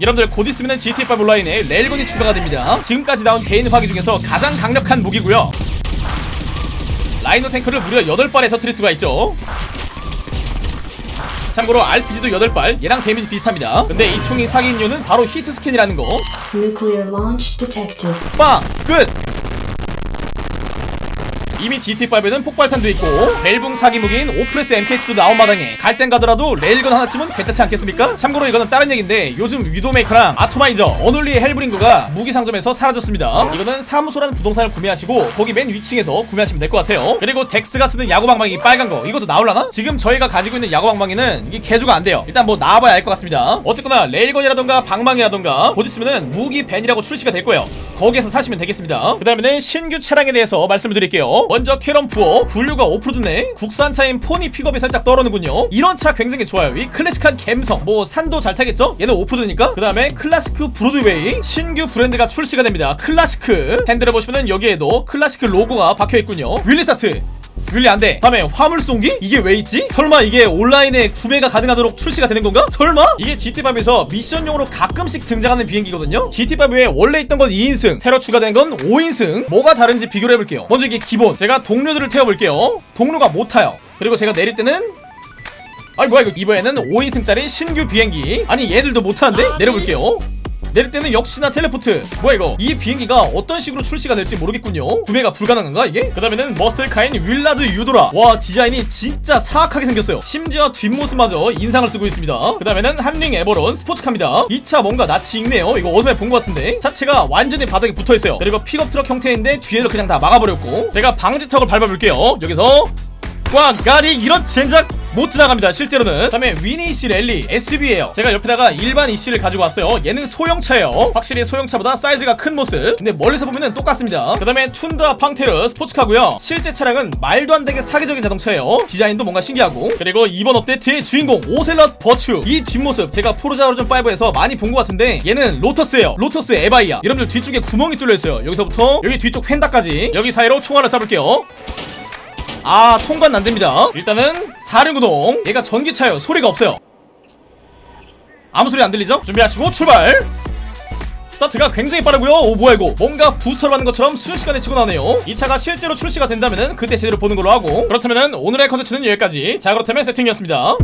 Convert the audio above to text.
여러분들 곧 있으면 GT5 온라인에 레일건이 추가가 됩니다 지금까지 나온 개인 화기 중에서 가장 강력한 무기고요 Rhino 탱크를 무려 8발에 터뜨릴 수가 있죠 참고로 RPG도 8발 얘랑 데미지 비슷합니다 근데 이 총이 사기인 이유는 바로 hitscan이라는 거. 빵! 끝! 이미 GTA5에는 폭발탄도 있고 밸붕 사기 무기인 Oppressor MK2도 나온 마당에 갈 땐 가더라도 레일건 하나쯤은 괜찮지 않겠습니까? 참고로 이거는 다른 얘기인데 요즘 Widowmaker랑 Atomizer Unholy Hellbringer가 무기 상점에서 사라졌습니다. 이거는 사무소라는 부동산을 구매하시고 거기 맨 위층에서 구매하시면 될 것 같아요. 그리고 덱스가 쓰는 야구방망이 빨간 거 이것도 나올라나? 지금 저희가 가지고 있는 야구방망이는 이게 개조가 안 돼요. 일단 뭐 나와봐야 알 것 같습니다. 어쨌거나 railgun이라던가 방망이라던가 곧 있으면은 무기 밴이라고 출시가 될 거예요. 거기에서 사시면 되겠습니다. 그 다음에는 신규 차량에 대해서 말씀을 드릴게요 먼저 Karin Boor 분류가 오프로드네. 국산차인 포니 픽업이 살짝 떠오르는군요. 이런 차 굉장히 좋아요. 이 클래식한 감성. 뭐 산도 잘 타겠죠? 얘는 오프로드니까. 그 다음에 Classique Broadway. 신규 브랜드가 출시가 됩니다. Classique 핸들을 보시면은 여기에도 Classique 로고가 박혀있군요. wheelie start wheelie 안돼 다음에 화물 수송기? 이게 왜 있지? 설마 이게 온라인에 구매가 가능하도록 출시가 되는 건가? 설마? 이게 GTA5에서 미션용으로 가끔씩 등장하는 비행기거든요 GTA5에 원래 있던 건 2인승 새로 추가된 건 5인승 뭐가 다른지 비교를 해볼게요 먼저 이게 기본 제가 동료들을 태워볼게요 동료가 못 타요 그리고 제가 내릴 때는 아이 뭐야 이거 이번에는 5인승짜리 신규 비행기 아니 얘들도 못하는데? 내려볼게요 내릴 때는 역시나 텔레포트. 뭐야 이거? 이 비행기가 어떤 식으로 출시가 될지 모르겠군요. 구매가 불가능한가 이게? 그 다음에는 muscle car인 Willard Eudora. 와 디자인이 진짜 사악하게 생겼어요. 심지어 뒷모습마저 인상을 쓰고 있습니다. 그 다음에는 Hotring Everon 스포츠카입니다. 이 차 뭔가 낯이 익네요. 이거 어디서 본 것 같은데. 차체가 완전히 바닥에 붙어있어요. 그리고 픽업 트럭 형태인데 뒤에를 그냥 다 막아버렸고. 제가 방지턱을 밟아볼게요. 여기서 꽝! 가리! 이런 젠장 못 지나갑니다 실제로는. 다음에 Weeny Issi Rally SUV예요. 제가 옆에다가 일반 Issi를 가지고 왔어요. 얘는 소형차예요. 확실히 소형차보다 사이즈가 큰 모습. 근데 멀리서 보면은 똑같습니다. 그 다음에 Toundra Panthere 스포츠카고요. 실제 차량은 말도 안 되게 사기적인 자동차예요. 디자인도 뭔가 신기하고. 그리고 이번 업데이트의 주인공 Ocelot Virtue 이 뒷모습 제가 Forza Horizon 5에서 많이 본 것 같은데 얘는 로터스예요. Lotus Evija 여러분들 뒤쪽에 구멍이 뚫려있어요. 여기서부터 여기 뒤쪽 펜더까지. 여기 사이로 총알을 쏴볼게요 아 통과는 안됩니다. 일단은 사륜구동. 얘가 전기차예요. 소리가 없어요. 아무 소리 안 들리죠? 준비하시고 출발! 스타트가 굉장히 빠르고요. 오 뭐야 이거? 뭔가 부스터를 하는 것처럼 순식간에 치고 나네요. 이 차가 실제로 출시가 된다면은 그때 제대로 보는 걸로 하고. 그렇다면은 오늘의 컨텐츠는 여기까지. 자 그렇다면 세팅이었습니다